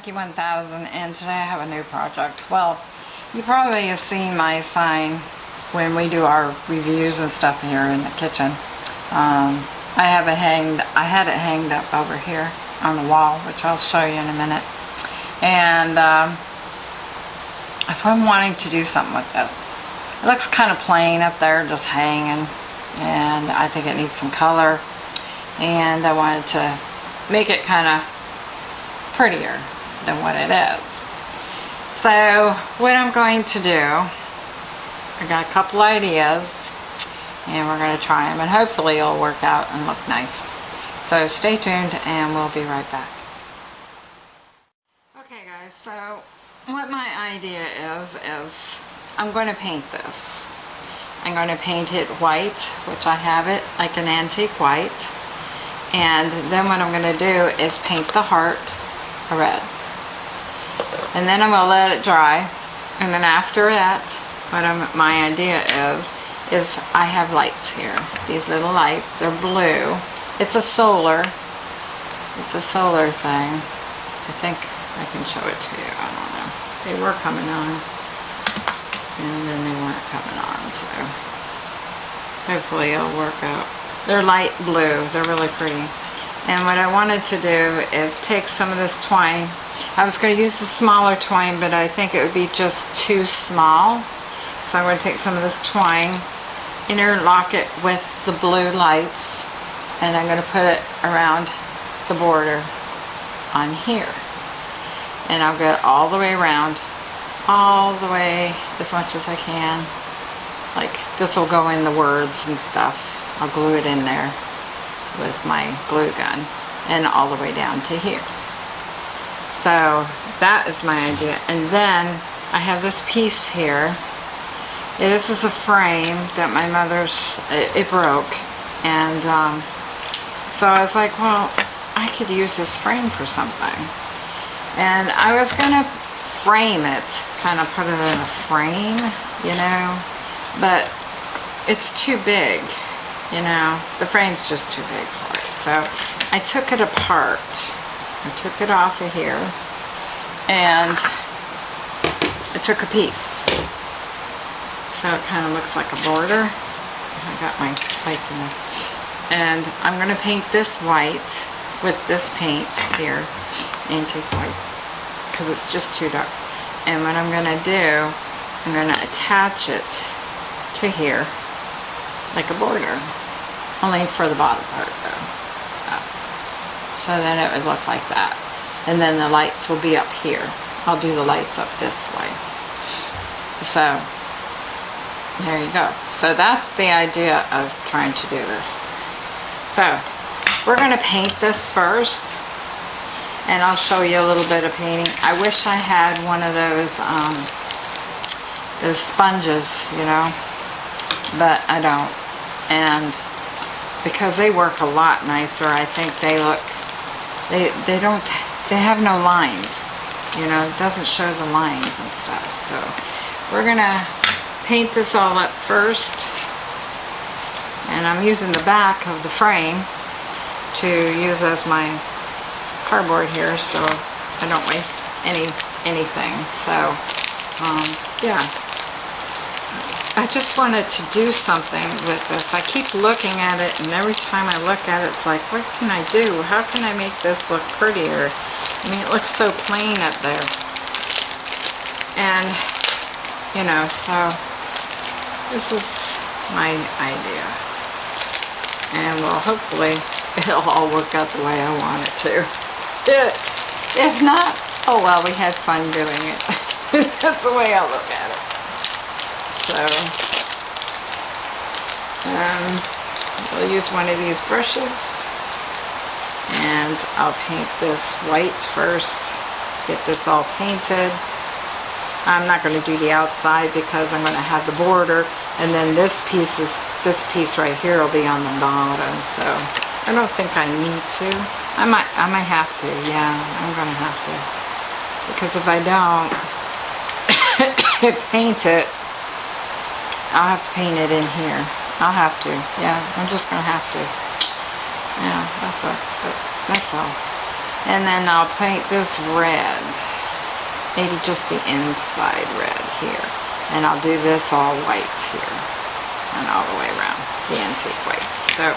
Hey everyone, this is Monkey 1000 and today I have a new project. Well, you probably have seen my sign when we do our reviews and stuff here in the kitchen. Um, I have it hanged, I had it hanged up over here on the wall, which I'll show you in a minute. And um, if I'm wanting to do something with this, it looks kind of plain up there, just hanging, and I think it needs some color. And I wanted to make it kind of prettier than what it is. So what I'm going to do, I got a couple ideas and we're going to try them and hopefully it'll work out and look nice. So stay tuned and we'll be right back. Okay guys, so what my idea is, is I'm going to paint this. I'm going to paint it white, which I have it like an antique white. And then what I'm going to do is paint the heart a red. And then I'm going to let it dry. And then after that, what I'm, my idea is, is I have lights here. These little lights, they're blue. It's a solar, it's a solar thing. I think I can show it to you, I don't know. They were coming on and then they weren't coming on so hopefully it'll work out they're light blue they're really pretty and what I wanted to do is take some of this twine I was going to use the smaller twine but I think it would be just too small so I'm going to take some of this twine interlock it with the blue lights and I'm going to put it around the border on here and I'll get all the way around all the way as much as I can. Like this will go in the words and stuff. I'll glue it in there with my glue gun and all the way down to here. So that is my idea. And then I have this piece here. This is a frame that my mother's, it, it broke. And um, so I was like, well, I could use this frame for something. And I was going to frame it, kind of put it in a frame, you know, but it's too big, you know, the frame's just too big for it. So I took it apart. I took it off of here and I took a piece. So it kind of looks like a border. I got my lights in there. And I'm going to paint this white with this paint here, antique white because it's just too dark. And what I'm going to do, I'm going to attach it to here like a border. Only for the bottom part though. So then it would look like that. And then the lights will be up here. I'll do the lights up this way. So, there you go. So that's the idea of trying to do this. So, we're going to paint this first and I'll show you a little bit of painting. I wish I had one of those, um, those sponges, you know, but I don't. And because they work a lot nicer, I think they look, they, they don't, they have no lines, you know, it doesn't show the lines and stuff. So we're gonna paint this all up first. And I'm using the back of the frame to use as my cardboard here so I don't waste any anything. So, um, yeah. I just wanted to do something with this. I keep looking at it and every time I look at it, it's like, what can I do? How can I make this look prettier? I mean, it looks so plain up there. And, you know, so this is my idea. And well, hopefully it'll all work out the way I want it to. If not, oh well, we had fun doing it. That's the way I look at it. So, um, we'll use one of these brushes and I'll paint this white first, get this all painted. I'm not going to do the outside because I'm going to have the border and then this piece is this piece right here will be on the bottom so I don't think I need to I might, I might have to, yeah, I'm gonna have to. Because if I don't paint it, I'll have to paint it in here. I'll have to, yeah, I'm just gonna have to. Yeah, that sucks, but that's all. And then I'll paint this red. Maybe just the inside red here. And I'll do this all white here. And all the way around, the antique white. So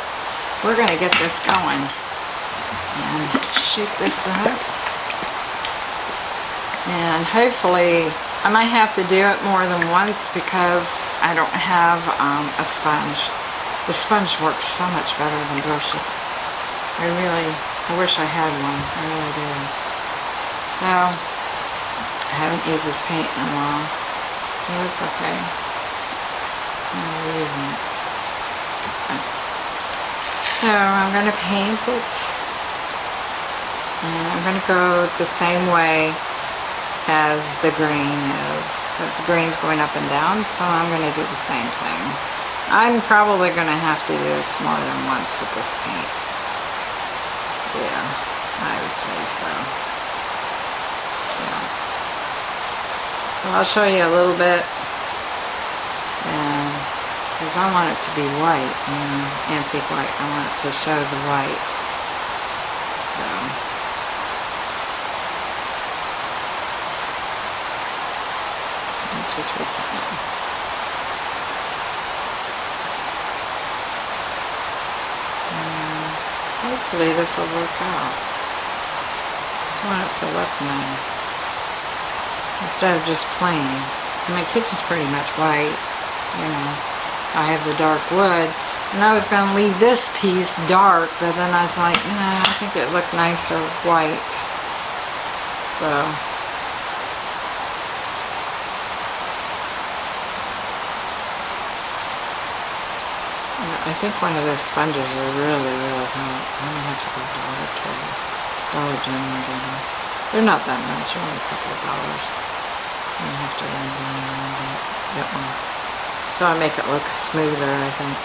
we're gonna get this going. And shoot this up. And hopefully, I might have to do it more than once because I don't have um, a sponge. The sponge works so much better than brushes. I really, I wish I had one. I really do. So, I haven't used this paint in a while. But it's okay. I'm using it. So, I'm going to paint it. And I'm going to go the same way as the green is because the green's going up and down so I'm going to do the same thing. I'm probably going to have to do this more than once with this paint. Yeah, I would say so. Yeah. So I'll show you a little bit and because I want it to be white, know, antique white. I want it to show the white. So much as we can. And hopefully this will work out. Just want it to look nice. Instead of just plain. My kitchen's pretty much white, you know. I have the dark wood. And I was going to leave this piece dark, but then I was like, nah, I think it looked nicer white. So, I think one of those sponges are really, really hot. I'm gonna have to go to Dollar Tree. Dollar General and. They're not that much, only a couple of dollars. I'm gonna have to run down a little bit. Get one. So I make it look smoother, I think.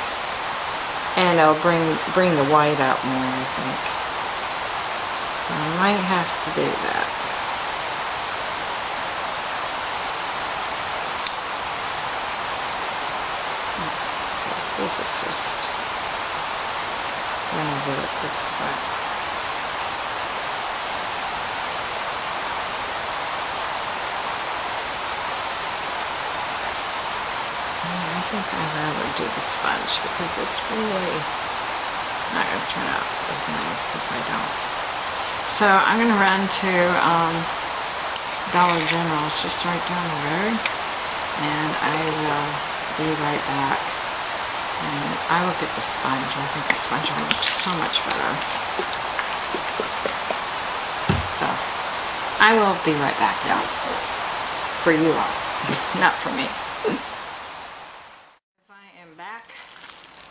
And it'll bring bring the white out more, I think. So I might have to do that. This is just gonna do it this way. I think I'd rather do the sponge because it's really not going to turn out as nice if I don't. So I'm going to run to um, Dollar General. It's just right down the road. And I will be right back. And I will get the sponge. I think the sponge will look so much better. So, I will be right back, y'all. For you all, not for me. I am back.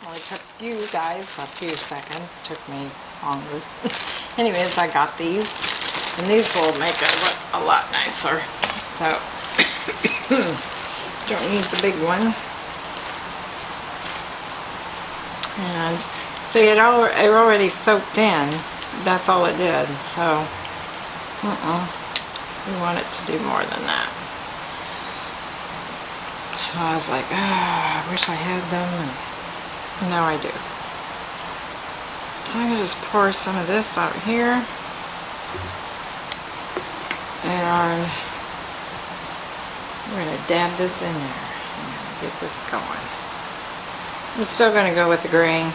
Only took you guys a few seconds. Took me longer. Anyways, I got these. And these will make it look a lot nicer. So, don't need the big one. And see it, all, it already soaked in. That's all it did so mm -mm. we want it to do more than that. So I was like oh, I wish I had them and now I do. So I'm going to just pour some of this out here. And we're going to dab this in there and get this going I'm still going to go with the green.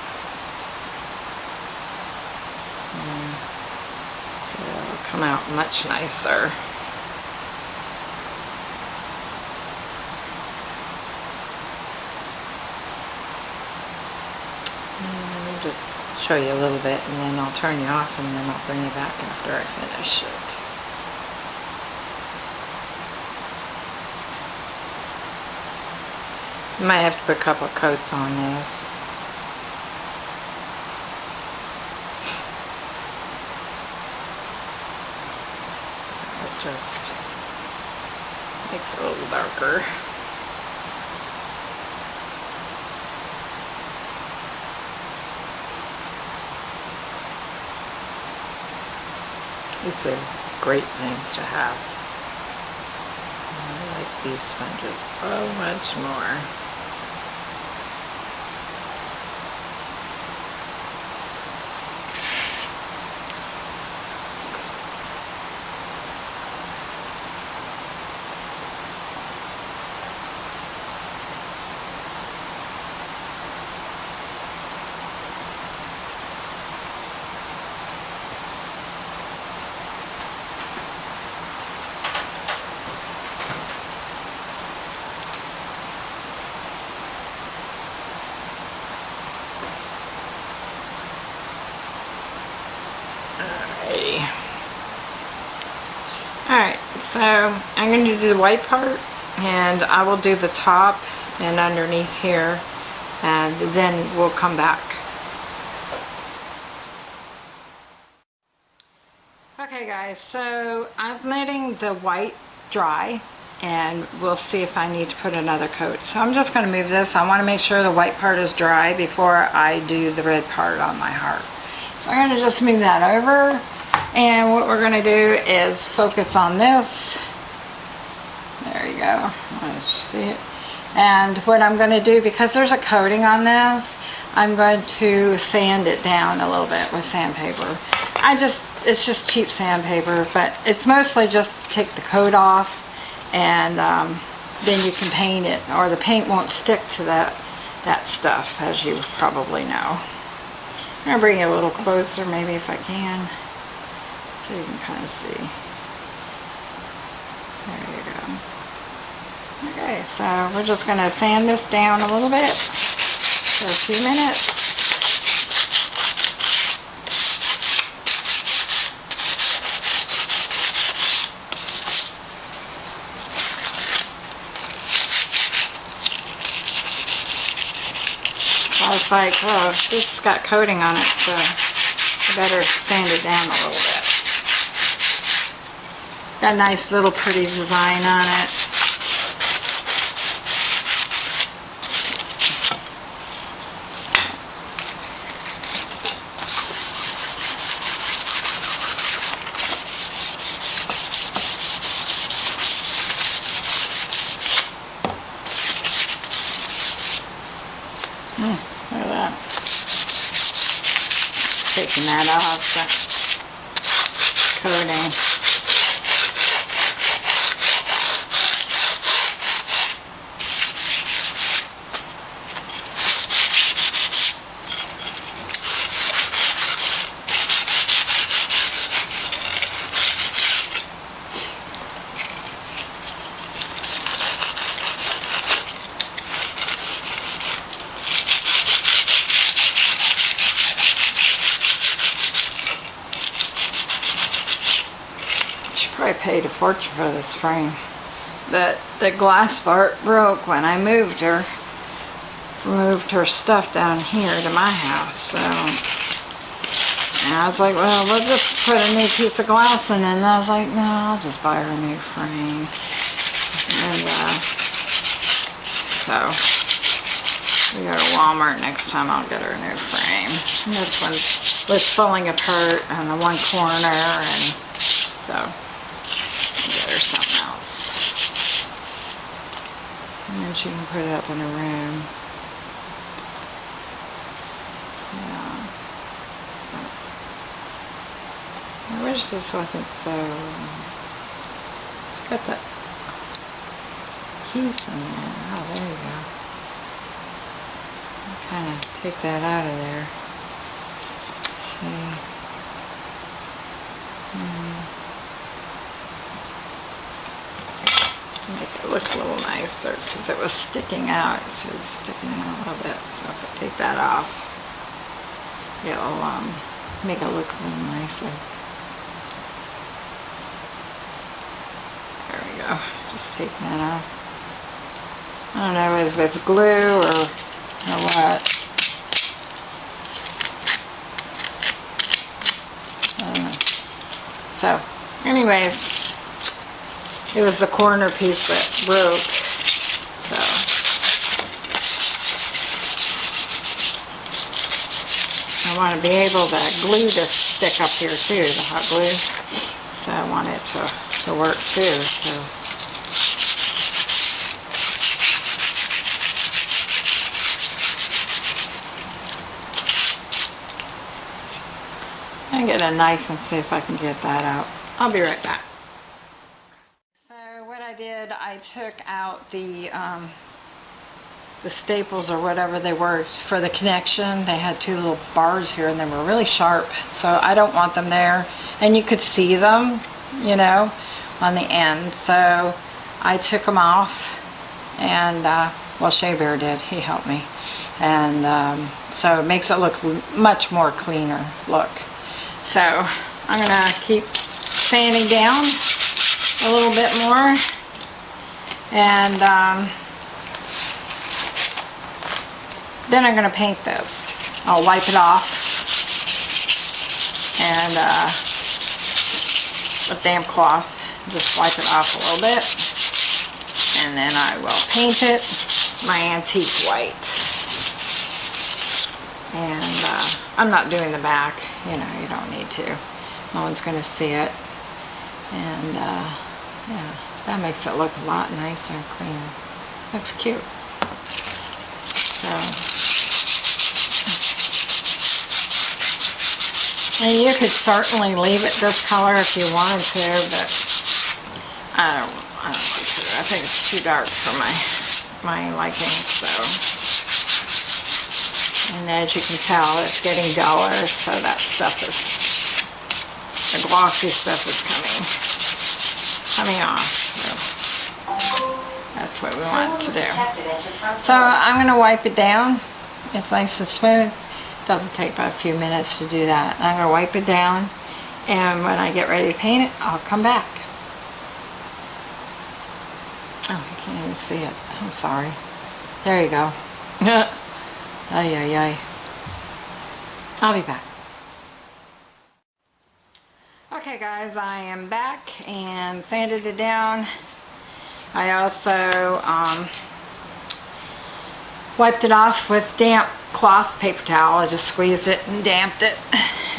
Mm. So it'll come out much nicer. I'll just show you a little bit and then I'll turn you off and then I'll bring you back after I finish it. Might have to put a couple coats on this. It just makes it a little darker. These are great things to have. I like these sponges so much more. Alright, so I'm going to do the white part and I will do the top and underneath here and then we'll come back. Okay guys, so I'm letting the white dry and we'll see if I need to put another coat. So I'm just going to move this. I want to make sure the white part is dry before I do the red part on my heart. So I'm going to just move that over and what we're going to do is focus on this. Go. Let's see it. And what I'm going to do, because there's a coating on this, I'm going to sand it down a little bit with sandpaper. I just, it's just cheap sandpaper, but it's mostly just to take the coat off and um, then you can paint it or the paint won't stick to that, that stuff as you probably know. I'm going to bring it a little closer maybe if I can so you can kind of see. There you go. Okay, so we're just going to sand this down a little bit for a few minutes. I was like, oh, this got coating on it, so I better sand it down a little bit. Got a nice little pretty design on it. Hmm, look at that. Taking that off the coating. For this frame. But the glass part broke when I moved her. Moved her stuff down here to my house. So and I was like, well, we'll just put a new piece of glass in. And I was like, no, I'll just buy her a new frame. And uh, so we go to Walmart next time. I'll get her a new frame. This one was falling apart on the one corner, and so get her something else. And then she can put it up in her room. Yeah. So, I wish this wasn't so... It's got the keys in there. Oh, there you go. Kind of take that out of there. see. Hmm. Make it look a little nicer because it was sticking out. So it's sticking out a little bit. So if I take that off, it'll um, make it look a little nicer. There we go. Just taking that off. I don't know if it's glue or, or what. So, anyways, it was the corner piece that broke. So. I want to be able to glue this stick up here too, the hot glue. So I want it to, to work too. So. I get a knife and see if I can get that out. I'll be right back. I took out the um, the staples or whatever they were for the connection. They had two little bars here and they were really sharp. So I don't want them there. And you could see them, you know, on the end. So I took them off and, uh, well, Shea Bear did. He helped me. And um, so it makes it look much more cleaner look. So I'm going to keep sanding down a little bit more. And um, then I'm going to paint this. I'll wipe it off and uh, damp cloth. Just wipe it off a little bit. And then I will paint it my antique white. And uh, I'm not doing the back, you know, you don't need to. No one's going to see it. And uh, yeah, that makes it look a lot nicer and cleaner. Looks cute. So, and you could certainly leave it this color if you wanted to, but I don't, I don't. I think it's too dark for my, my liking, so. And as you can tell, it's getting duller, so that stuff is, the glossy stuff is coming, coming off. That's what we want to do. So I'm going to wipe it down. It's nice and smooth. Doesn't take but a few minutes to do that. I'm going to wipe it down, and when I get ready to paint it, I'll come back. Oh, you can't even see it. I'm sorry. There you go. ay, ay, ay. I'll be back. Okay guys, I am back and sanded it down. I also um, wiped it off with damp cloth paper towel. I just squeezed it and damped it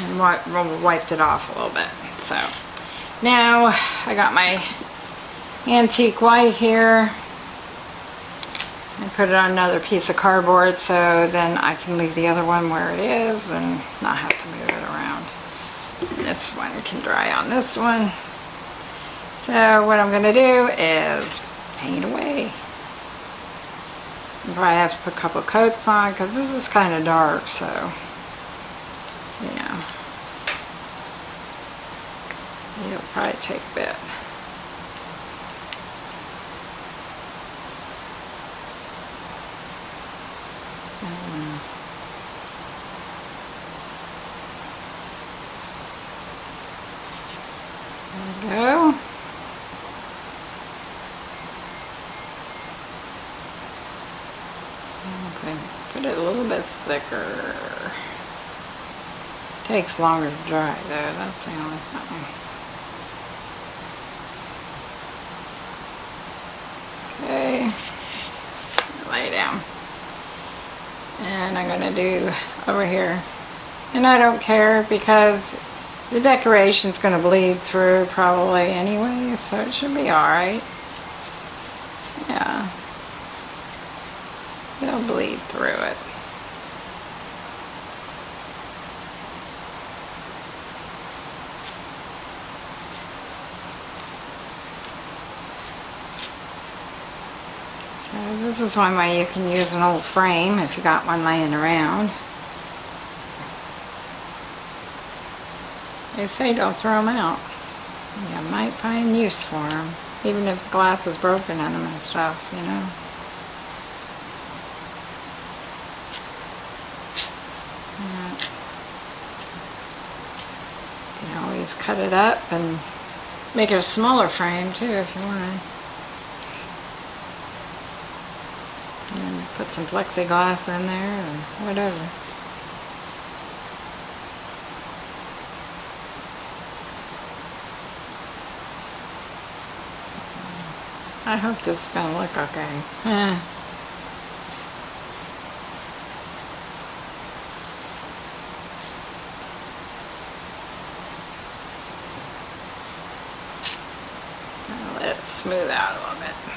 and wiped it off a little bit. So now I got my antique white here. and put it on another piece of cardboard so then I can leave the other one where it is and not have to move it around. This one can dry on this one. So what I'm going to do is paint away. I probably have to put a couple coats on because this is kind of dark so know it'll probably take a bit. There we go. Okay, put it a little bit thicker. Takes longer to dry though, that's the only thing. Okay, lay down. And I'm gonna do over here. And I don't care because the decoration's to bleed through probably anyway, so it should be alright. Yeah. It'll bleed through it. So this is one way you can use an old frame if you got one laying around. They say don't throw them out. You might find use for them, even if the glass is broken in them and stuff, you know. You can always cut it up and make it a smaller frame too if you want. And put some plexiglass in there and whatever. I hope this is going to look okay. Eh. let it smooth out a little bit.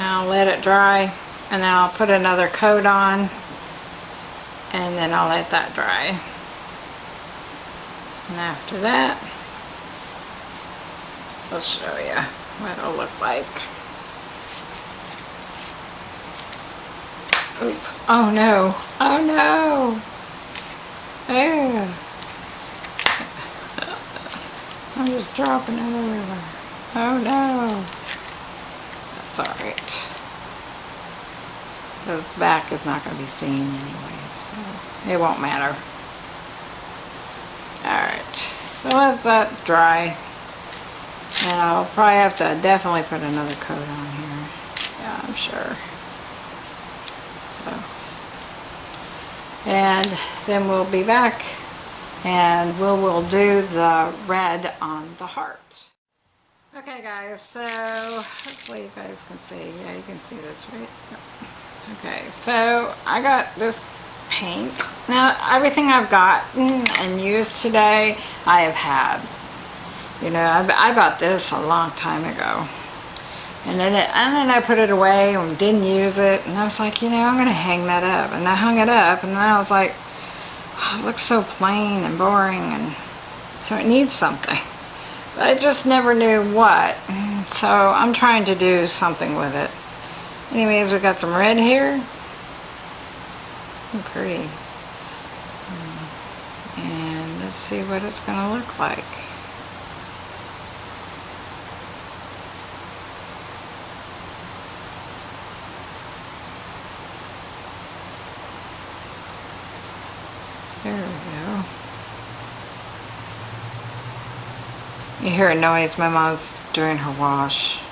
Now let it dry and then I'll put another coat on and then I'll let that dry. And after that, I'll show you what it'll look like. Oop. Oh no. Oh no. Oh. I'm just dropping it everywhere. Oh no. Alright. This back is not going to be seen anyway, so it won't matter. Alright. So let that dry. And I'll probably have to definitely put another coat on here. Yeah, I'm sure. So. And then we'll be back and we'll, we'll do the red on the heart. Okay guys, so hopefully you guys can see. Yeah, you can see this, right? Okay, so I got this paint. Now, everything I've gotten and used today, I have had. You know, I, I bought this a long time ago. And then, it, and then I put it away and didn't use it. And I was like, you know, I'm going to hang that up. And I hung it up. And then I was like, oh, it looks so plain and boring. And so it needs something. I just never knew what. So I'm trying to do something with it. Anyways, we got some red here. Pretty. Hmm. And let's see what it's going to look like. There we go. You hear a noise, my mom's doing her wash.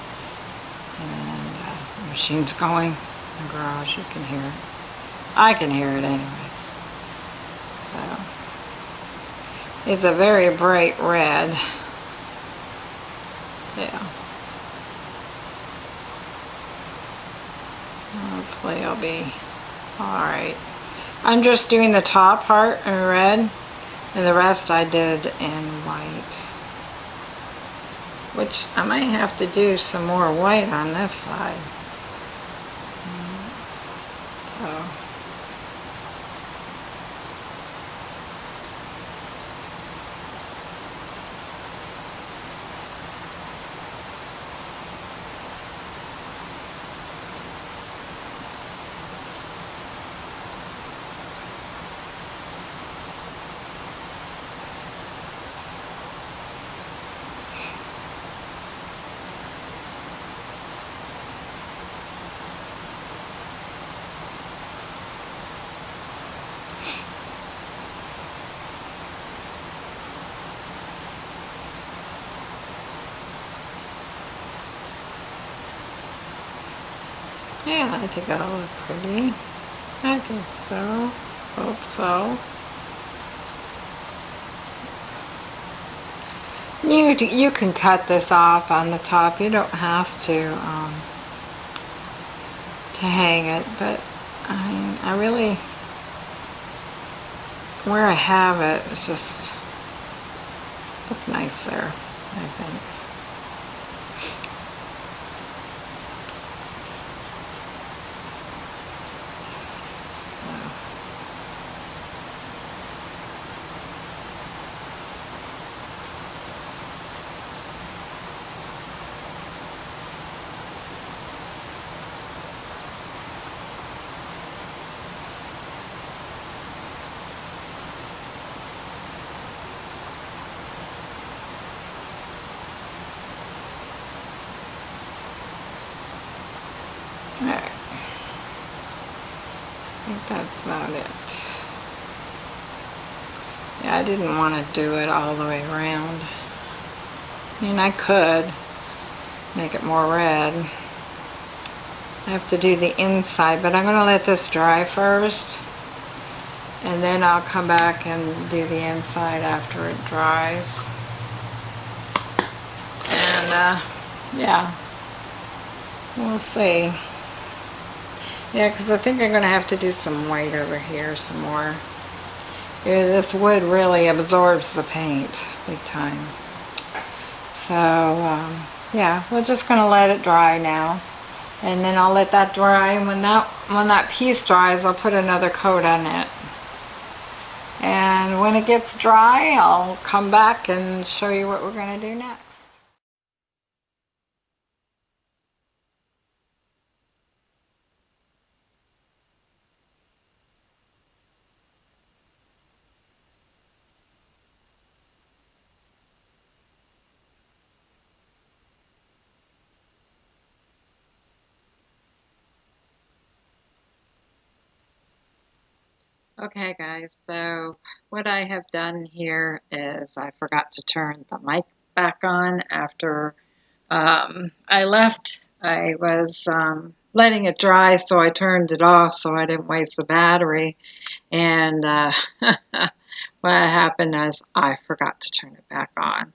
And uh, the machine's going in the garage, you can hear it. I can hear it anyway. So, it's a very bright red. Yeah. Hopefully I'll be alright. I'm just doing the top part in red and the rest I did in white. Which I might have to do some more white on this side. So. Yeah, I think that'll look pretty. I think so. Hope so. You, you can cut this off on the top. You don't have to um, to hang it, but I, I really, where I have it, it's just look nice there, I think. Alright. I think that's about it. Yeah, I didn't want to do it all the way around. I mean, I could make it more red. I have to do the inside, but I'm going to let this dry first. And then I'll come back and do the inside after it dries. And, uh, yeah, we'll see. Yeah, because I think I'm going to have to do some white over here some more. This wood really absorbs the paint big time. So, um, yeah, we're just going to let it dry now. And then I'll let that dry. And when that, when that piece dries, I'll put another coat on it. And when it gets dry, I'll come back and show you what we're going to do next. Okay guys, so what I have done here is I forgot to turn the mic back on after um, I left. I was um, letting it dry so I turned it off so I didn't waste the battery and uh, what happened is I forgot to turn it back on.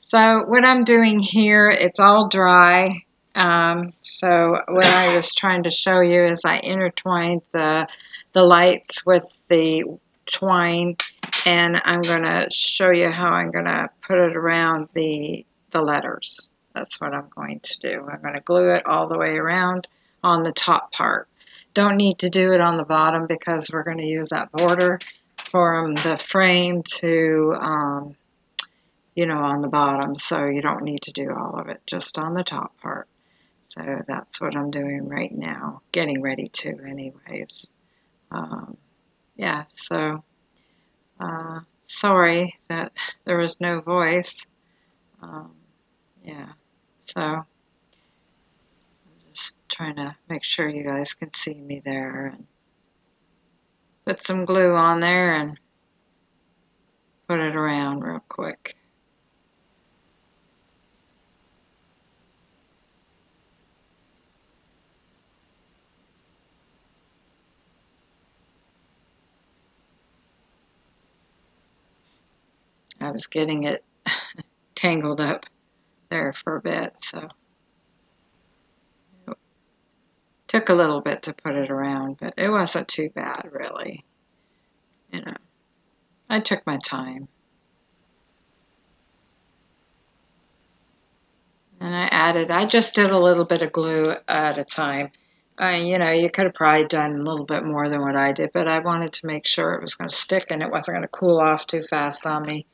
So what I'm doing here, it's all dry. Um, so what I was trying to show you is I intertwined the the lights with the twine and I'm going to show you how I'm going to put it around the, the letters. That's what I'm going to do. I'm going to glue it all the way around on the top part. Don't need to do it on the bottom because we're going to use that border from the frame to, um, you know, on the bottom. So you don't need to do all of it, just on the top part. So that's what I'm doing right now, getting ready to anyways um, yeah, so uh, sorry that there was no voice. Um, yeah, so I'm just trying to make sure you guys can see me there and put some glue on there and put it around real quick. I was getting it tangled up there for a bit, so it took a little bit to put it around, but it wasn't too bad really. You know, I took my time. And I added, I just did a little bit of glue at a time. Uh, you know, you could have probably done a little bit more than what I did, but I wanted to make sure it was going to stick and it wasn't going to cool off too fast on me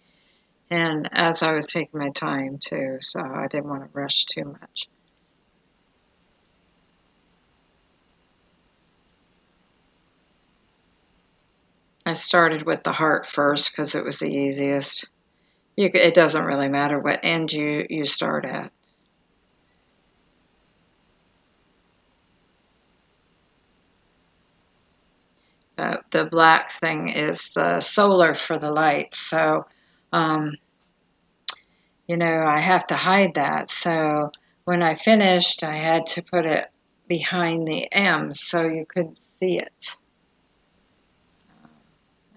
and as I was taking my time too, so I didn't want to rush too much. I started with the heart first because it was the easiest. You, it doesn't really matter what end you, you start at. Uh, the black thing is the solar for the light, so um, you know, I have to hide that. So when I finished, I had to put it behind the M so you couldn't see it.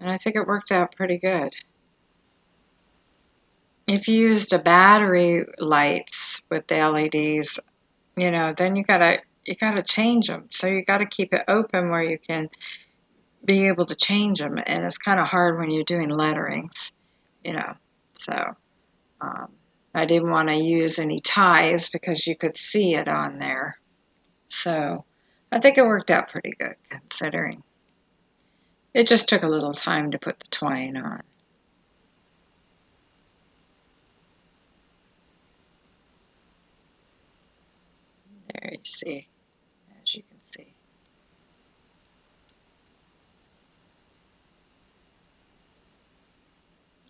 And I think it worked out pretty good. If you used a battery lights with the LEDs, you know, then you gotta you gotta change them. So you gotta keep it open where you can be able to change them. And it's kind of hard when you're doing letterings, you know. So um, I didn't want to use any ties because you could see it on there. So I think it worked out pretty good considering. It just took a little time to put the twine on. There you see.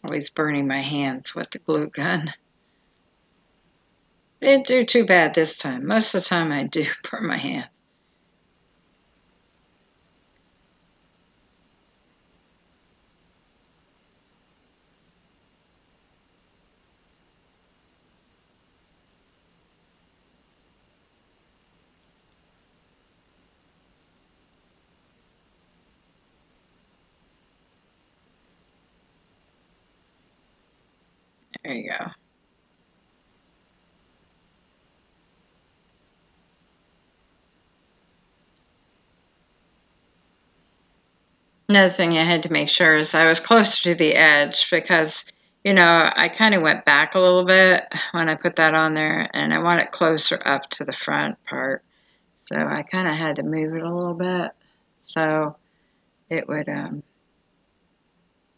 Always burning my hands with the glue gun. Didn't do too bad this time. Most of the time I do burn my hands. There you go. Another thing I had to make sure is I was closer to the edge because, you know, I kind of went back a little bit when I put that on there and I want it closer up to the front part. So I kind of had to move it a little bit so it would, um,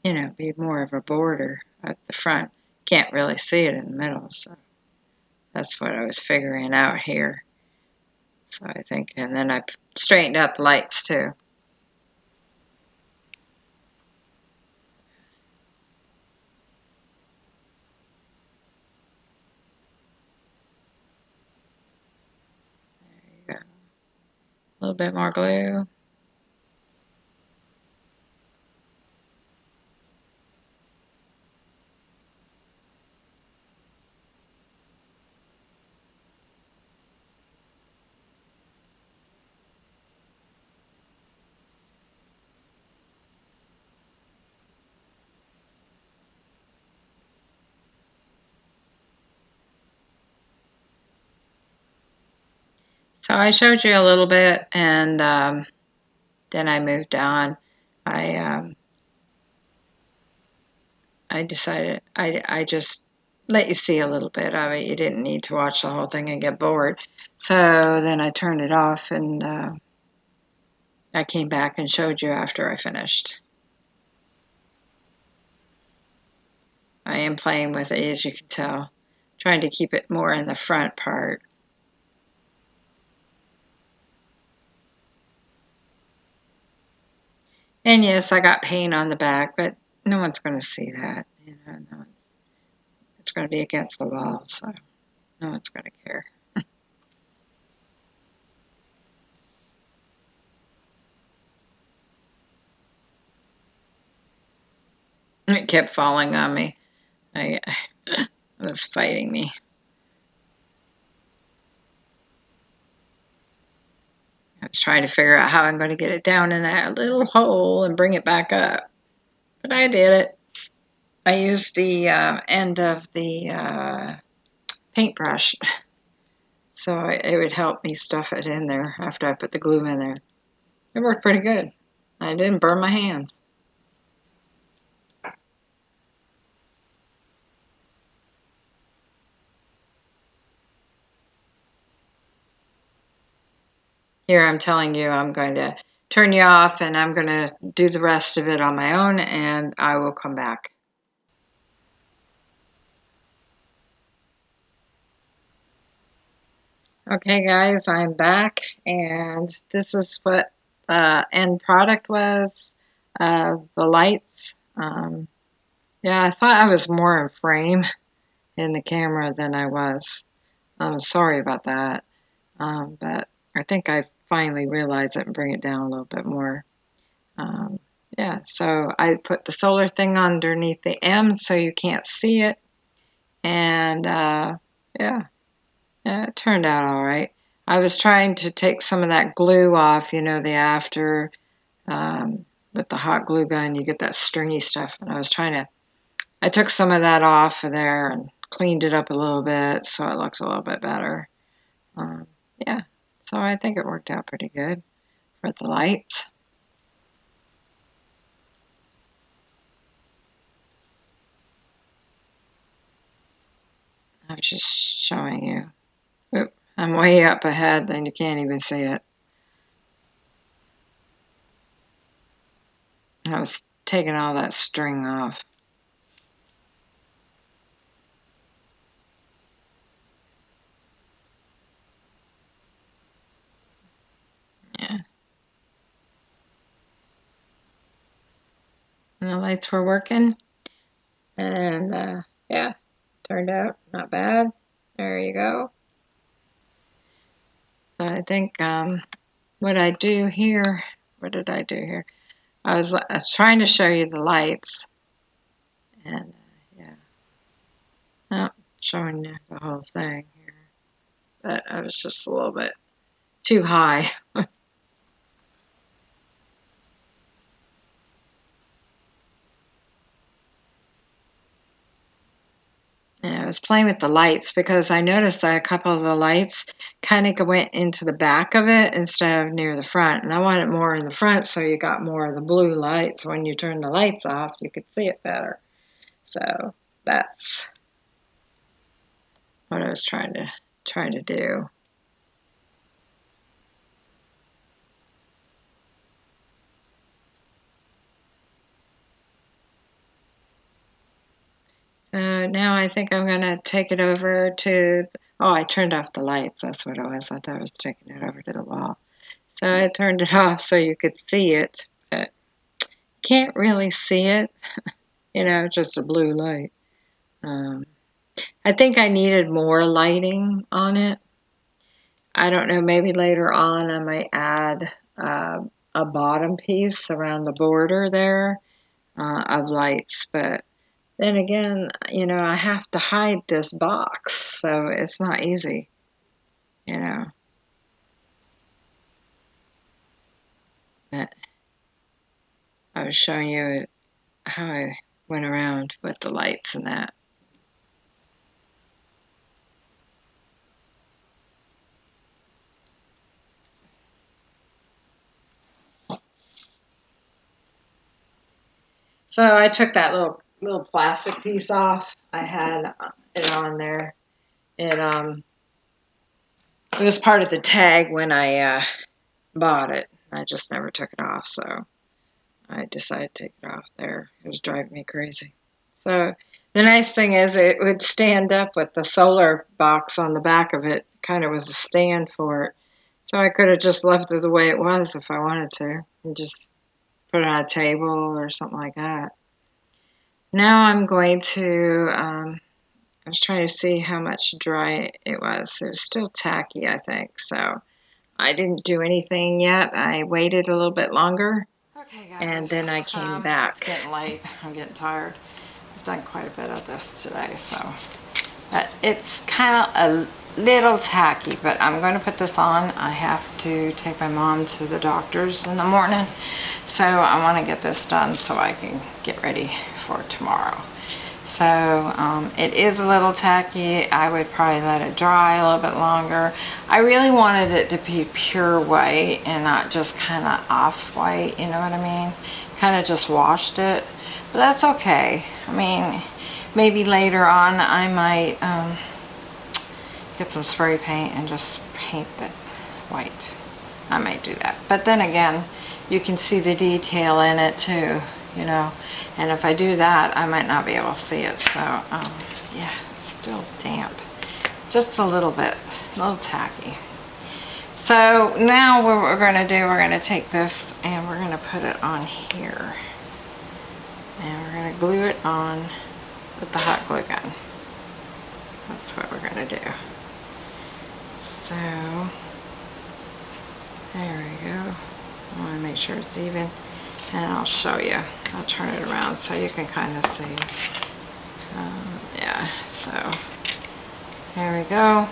you know, be more of a border at the front can't really see it in the middle. So that's what I was figuring out here. So I think, and then I straightened out the lights too. There you go. A little bit more glue. I showed you a little bit and um, then I moved on. I um, I decided I, I just let you see a little bit of it. You didn't need to watch the whole thing and get bored. So then I turned it off and uh, I came back and showed you after I finished. I am playing with it as you can tell, trying to keep it more in the front part. And yes, I got paint on the back, but no one's going to see that. You know, no it's going to be against the wall, so no one's going to care. it kept falling on me. I, it was fighting me. I was trying to figure out how I'm going to get it down in that little hole and bring it back up. But I did it. I used the uh, end of the uh, paintbrush so it would help me stuff it in there after I put the glue in there. It worked pretty good. I didn't burn my hands. Here I'm telling you I'm going to turn you off and I'm going to do the rest of it on my own and I will come back. Okay guys, I'm back and this is what the end product was of the lights. Um, yeah, I thought I was more in frame in the camera than I was. I'm sorry about that, um, but I think I finally realize it and bring it down a little bit more. Um, yeah, so I put the solar thing underneath the M so you can't see it. And uh, yeah, yeah, it turned out all right. I was trying to take some of that glue off, you know, the after um, with the hot glue gun, you get that stringy stuff. And I was trying to, I took some of that off of there and cleaned it up a little bit so it looks a little bit better. Um, yeah, so I think it worked out pretty good for the lights. I was just showing you. Oop, I'm way up ahead, then you can't even see it. I was taking all that string off. And the lights were working. And uh, yeah, turned out not bad. There you go. So I think um, what I do here, what did I do here? I was, I was trying to show you the lights. And uh, yeah, not showing you the whole thing here. But I was just a little bit too high. And I was playing with the lights because I noticed that a couple of the lights kind of went into the back of it instead of near the front. And I wanted more in the front so you got more of the blue lights. When you turn the lights off, you could see it better. So that's what I was trying to try to do. So now I think I'm going to take it over to, oh, I turned off the lights. That's what it was. I thought I was taking it over to the wall. So I turned it off so you could see it, but can't really see it. you know, just a blue light. Um, I think I needed more lighting on it. I don't know, maybe later on I might add uh, a bottom piece around the border there uh, of lights, but then again, you know, I have to hide this box, so it's not easy, you know. I was showing you how I went around with the lights and that. So I took that little little plastic piece off. I had it on there. It um it was part of the tag when I uh, bought it. I just never took it off, so I decided to take it off there. It was driving me crazy. So the nice thing is it would stand up with the solar box on the back of it. Kind of was a stand for it. So I could have just left it the way it was if I wanted to and just put it on a table or something like that. Now I'm going to, um, I was trying to see how much dry it was. It was still tacky, I think. So I didn't do anything yet. I waited a little bit longer. Okay, guys. And then I came um, back. It's getting late. I'm getting tired. I've done quite a bit of this today, so. But it's kind of a little tacky, but I'm going to put this on. I have to take my mom to the doctor's in the morning, so I want to get this done so I can get ready for tomorrow. So um, it is a little tacky. I would probably let it dry a little bit longer. I really wanted it to be pure white and not just kind of off-white, you know what I mean? Kind of just washed it, but that's okay. I mean, maybe later on I might um, get some spray paint and just paint it white. I might do that. But then again, you can see the detail in it too, you know. And if I do that, I might not be able to see it. So, um, yeah, it's still damp. Just a little bit, a little tacky. So now what we're going to do, we're going to take this and we're going to put it on here. And we're going to glue it on with the hot glue gun. That's what we're going to do. So, there we go. I want to make sure it's even and I'll show you. I'll turn it around so you can kind of see. Um, yeah, so there we go.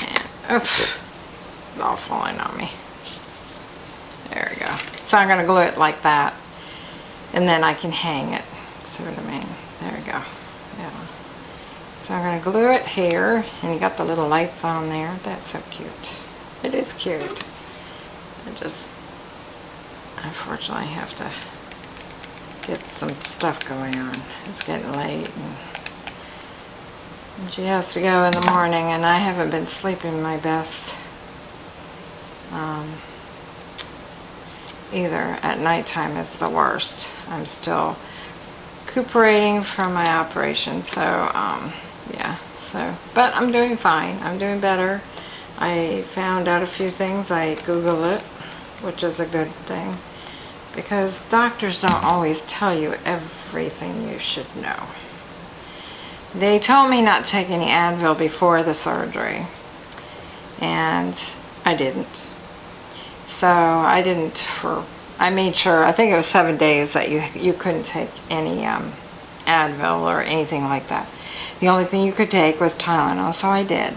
And oops, it's all falling on me. There we go. So I'm going to glue it like that. And then I can hang it. See what I mean? There we go. Yeah. So I'm going to glue it here. And you got the little lights on there. That's so cute. It is cute. I just unfortunately have to get some stuff going on. It's getting late and, she has to go in the morning and I haven't been sleeping my best um, either. At nighttime is the worst. I'm still recuperating from my operation so um, so but I'm doing fine. I'm doing better. I found out a few things. I Google it which is a good thing because doctors don't always tell you everything you should know. They told me not to take any Advil before the surgery and I didn't. So I didn't for, I made sure, I think it was seven days that you, you couldn't take any um, Advil or anything like that. The only thing you could take was Tylenol, so I did.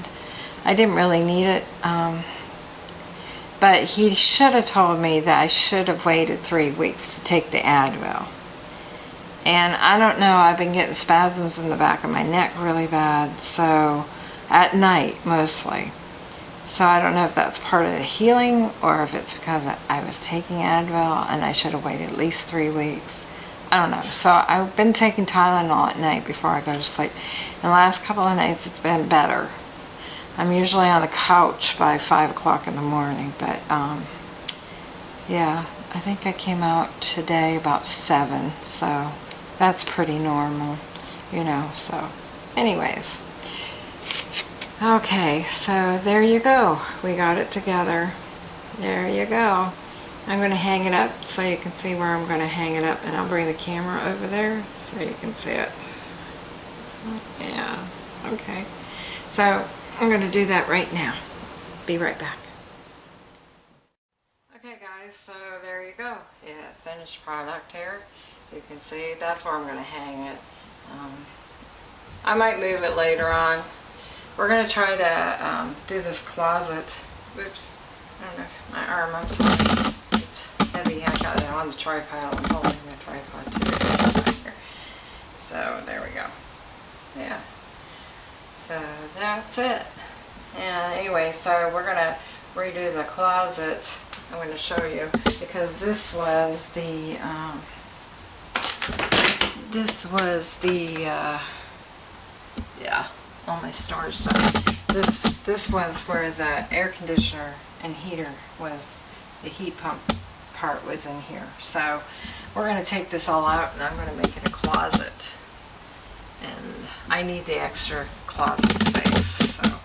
I didn't really need it. Um, but he should have told me that I should have waited three weeks to take the Advil. And I don't know, I've been getting spasms in the back of my neck really bad, so at night mostly. So I don't know if that's part of the healing or if it's because I was taking Advil and I should have waited at least three weeks. I don't know. So I've been taking Tylenol at night before I go to sleep. And the last couple of nights it's been better. I'm usually on the couch by 5 o'clock in the morning, but um, yeah, I think I came out today about 7, so that's pretty normal, you know, so anyways. Okay, so there you go. We got it together. There you go. I'm going to hang it up so you can see where I'm going to hang it up and I'll bring the camera over there so you can see it. Yeah, okay. So I'm going to do that right now. Be right back. Okay guys, so there you go. Yeah, finished product here. You can see that's where I'm going to hang it. Um, I might move it later on. We're going to try to um, do this closet. Oops. I don't know if my arm, I'm sorry. Heavy. I got it on the tripod. I'm holding the tripod too. So there we go. Yeah. So that's it. And anyway, so we're going to redo the closet. I'm going to show you because this was the um, this was the, uh, yeah, all my storage stuff. This, this was where the air conditioner and heater was, the heat pump part was in here. So we're going to take this all out and I'm going to make it a closet. And I need the extra closet space, so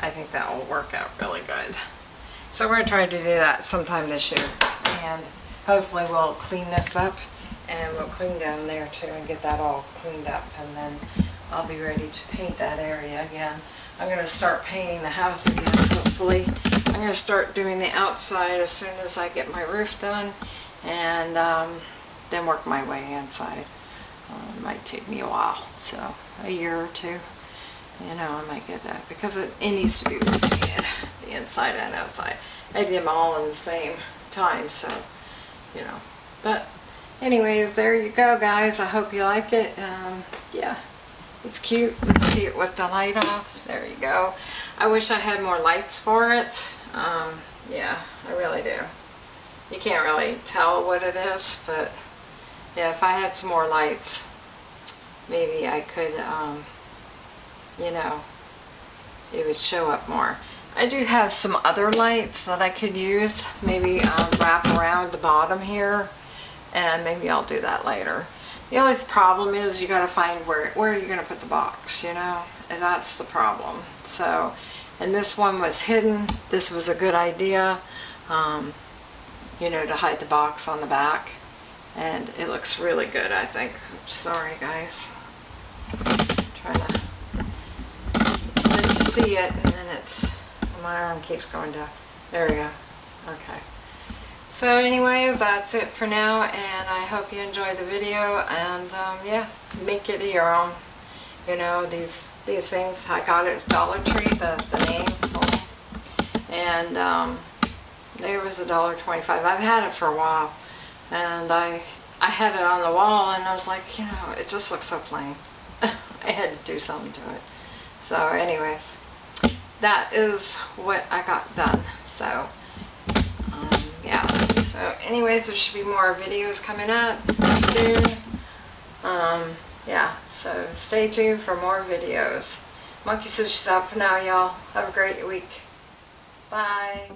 I think that will work out really good. So we're going to try to do that sometime this year. And hopefully we'll clean this up and we'll clean down there too and get that all cleaned up and then I'll be ready to paint that area again. I'm going to start painting the house again hopefully. I'm going to start doing the outside as soon as I get my roof done and um, then work my way inside. Uh, it might take me a while, so a year or two. You know, I might get that because it, it needs to be the inside and outside. I did them all in the same time, so, you know. But anyways, there you go, guys. I hope you like it. Um, yeah, it's cute. Let's see it with the light off. There you go. I wish I had more lights for it. Um, yeah, I really do. You can't really tell what it is, but yeah, if I had some more lights, maybe I could, um, you know, it would show up more. I do have some other lights that I could use, maybe um, wrap around the bottom here, and maybe I'll do that later. The only problem is you got to find where where you're going to put the box, you know, and that's the problem. So, and this one was hidden. This was a good idea, um, you know, to hide the box on the back, and it looks really good. I think. Sorry, guys. trying to let you see it, and then it's my arm keeps going down. There we go. Okay. So anyways, that's it for now, and I hope you enjoyed the video, and um, yeah, make it your own. You know, these these things, I got it at Dollar Tree, the, the name, and um, there was a dollar twenty-five. I've had it for a while, and I I had it on the wall, and I was like, you know, it just looks so plain. I had to do something to it. So anyways, that is what I got done. So yeah. so anyways, there should be more videos coming up soon. Um, yeah, so stay tuned for more videos. Monkey says she's out for now, y'all. Have a great week. Bye.